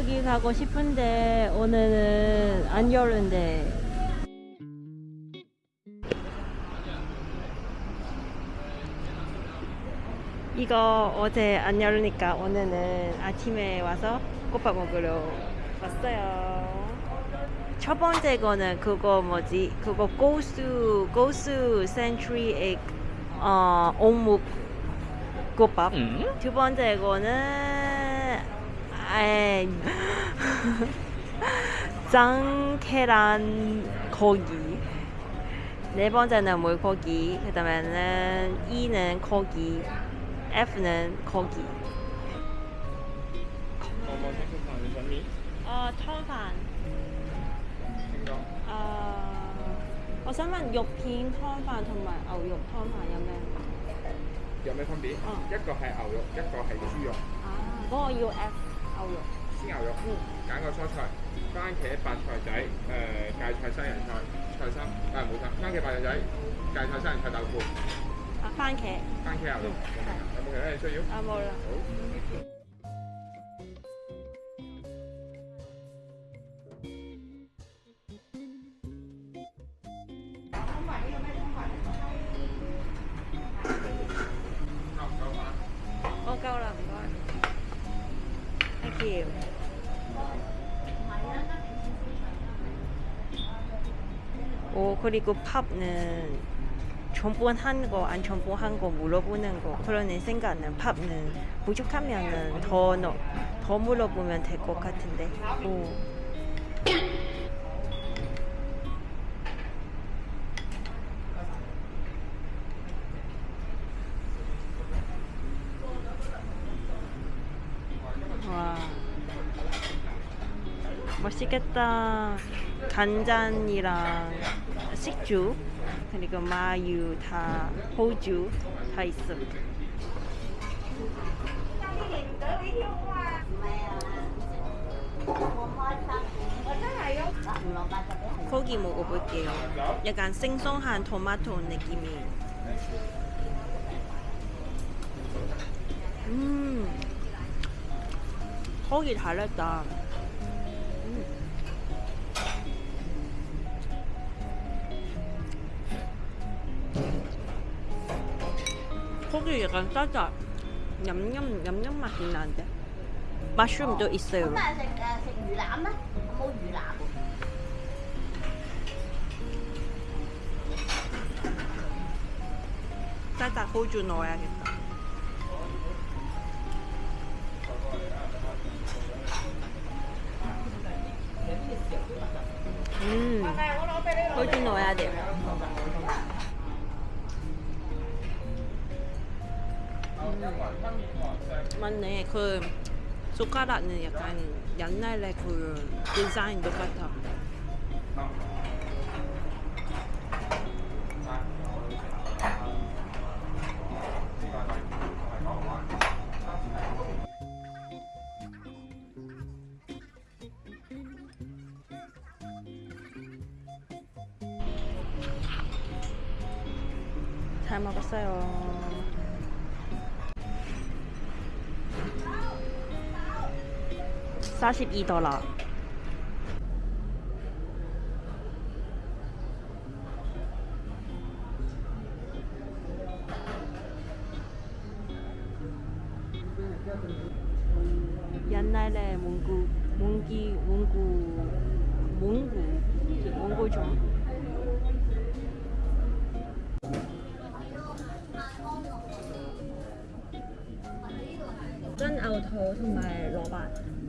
여기 가고 싶은데 오늘은 안 열는데 이거 어제 안 열으니까 오늘은 아침에 와서 꽃밥 먹으러 왔어요. 첫 번째 거는 그거 뭐지? 그거 고수 고수 센츄리 엑 어, 옥묵 꽃밥. 음? 두 번째 거는 에이. 짱케란 거기 네 번째는 물고기 그 다음에는 E는 거기 F는 거기 어, 털판 어, 어, 想問肉片湯飯同埋牛肉湯飯有咩有咩分別？一個係牛肉，一個係豬肉。啊，嗰個要 F。牛肉。鮮牛肉，嗯揀個蔬菜，番茄、白菜仔，誒、芥菜、西洋菜、菜心，誒冇錯，番茄、白菜仔、芥菜、西洋菜、豆腐，啊，番茄。番茄牛肉，嗯有冇其他嘢需要？啊，冇啦。好。You。 오 그리고 팝는 전분한 거 안 전분한 거 물어보는 거 그러는 생각은 팝은 부족하면 은 더, 넣- 더 물어보면 될 것 같은데 오. 와 맛있겠다. 간장이랑 식주 그리고 마유 다 호주 다 있어. 고기 먹어볼게요. 약간 생소한 토마토 느낌이. 음 고기 달았다 소고기 약간 짜자 냠냠 냠냠 맛이 나는데 마슈름도 있어요 엄마 색, 색 유람? 엄마 유람? 짜자 호주 넣어야겠다 맞네 그 숟가락은 약간 옛날에 그 디자인 똑같아 잘 먹었어요. 사십이 달러. 옛날에 몽구 몽기 몽구 몽구 몽고종 전牛肚同埋蘿蔔，拎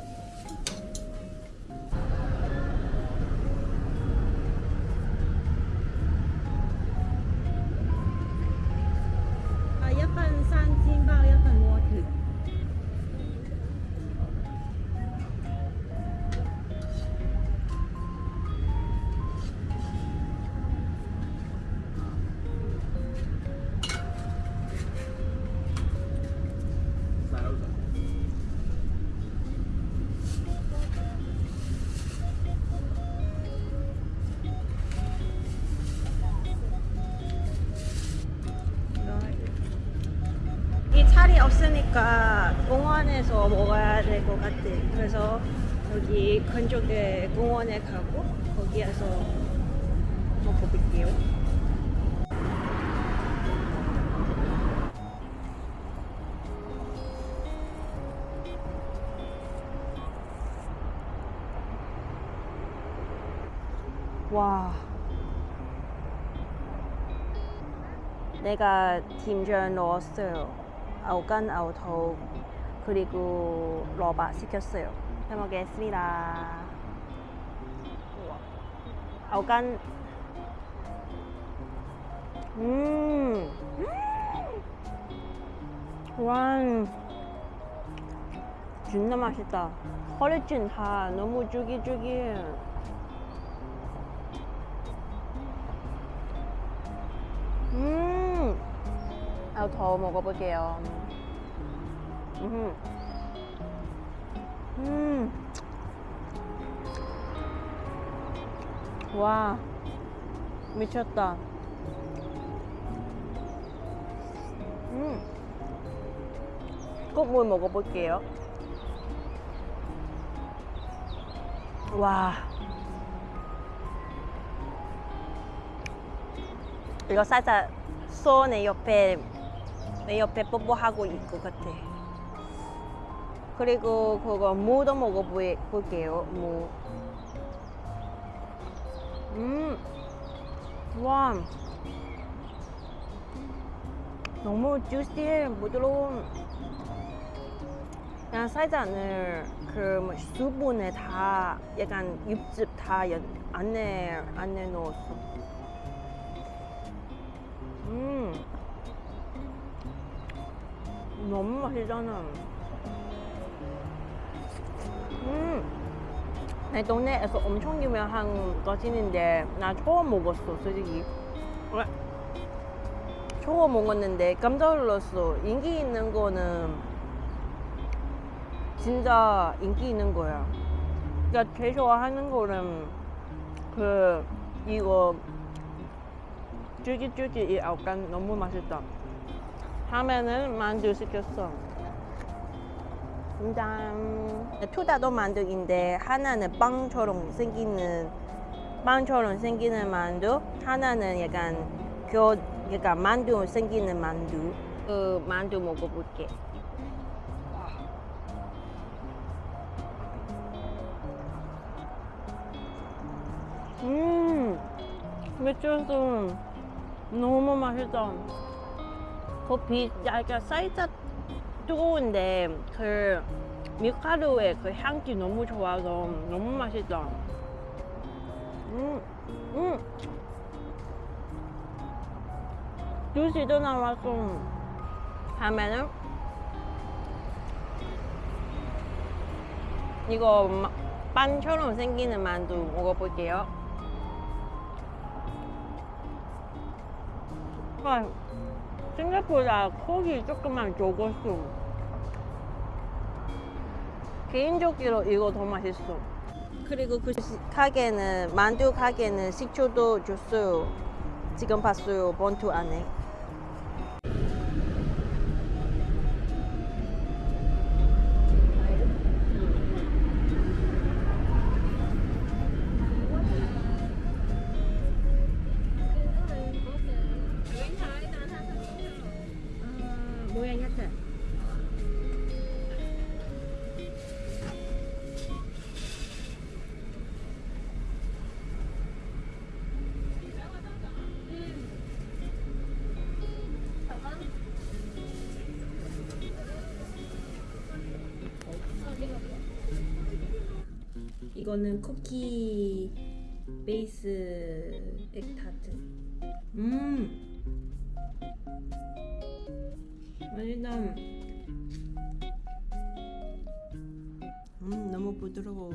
있으니까 공원에서 먹어야 될 것 같아. 그래서 여기 근처에 공원에 가고 거기에서 먹어볼게요. 와. 내가 팀전 넣었어요. 아우간 아우토 그리고 러바 시켰어요. 잘 먹겠습니다. 아우간 음. 음. 와. 진짜 맛있다. 허리찜 다 너무 쫄깃쫄깃. 음. 아, 더 먹어볼게요. 음. 음. 와. 미쳤다. 음. 꼭물 먹어볼게요. 와. 이거 살짝 손내 옆에 내 옆에 뽀뽀하고 있고 같아. 그리고 그거 무도 먹어볼게요. 무. 음, 와, 너무 주시해 부드러운. 그냥 살짝을 그뭐 수분에 다 약간 육즙 다 연- 안에 안에 넣었어. 음. 너무 맛있잖아. 음. 내 동네에서 엄청 유명한 거진인데 나 처음 먹었어, 솔직히. 왜? 처음 먹었는데 깜짝 놀랐어. 인기 있는 거는 진짜 인기 있는 거야. 그러니까 제일 좋아하는 거는 그 이거 쫄깃쫄깃 이 아욱간 너무 맛있다. 다음에는 만두 시켰어. 짠. 투다도 만두인데 하나는 빵처럼 생기는 빵처럼 생기는 만두, 하나는 약간 그 약간 만두 생기는 만두. 그 만두 먹어볼게. 음, 미쳤어. 너무 맛있다. 커피 약간 살짝 뜨거운데 그 밀가루의 그 향기 너무 좋아서 너무 맛있다. 음, 음. 주시도 나왔어. 다음에는 이거 마- 빵처럼 생기는 만두 먹어볼게요. 아, 생각보다 콕이 조금만 적었어. 개인적으로 이거 더 맛있어. 그리고 그 시- 가게는 만두 가게는 식초도 줬어요. 지금 봤어요 본투 안에. 뭐야 야채? 이거는 쿠키 베이스 액타트. 음. 맛있다. 음, 너무 부드러워.